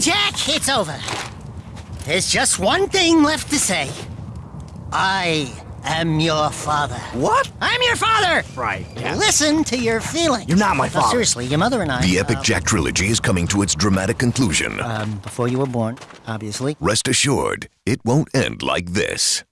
Jack, it's over. There's just one thing left to say. I am your father. What? I'm your father! Right. Yeah. Listen to your feelings. You're not my No, father. seriously, your mother and I. The Epic uh, Jack trilogy is coming to its dramatic conclusion. Um, before you were born, obviously. Rest assured, it won't end like this.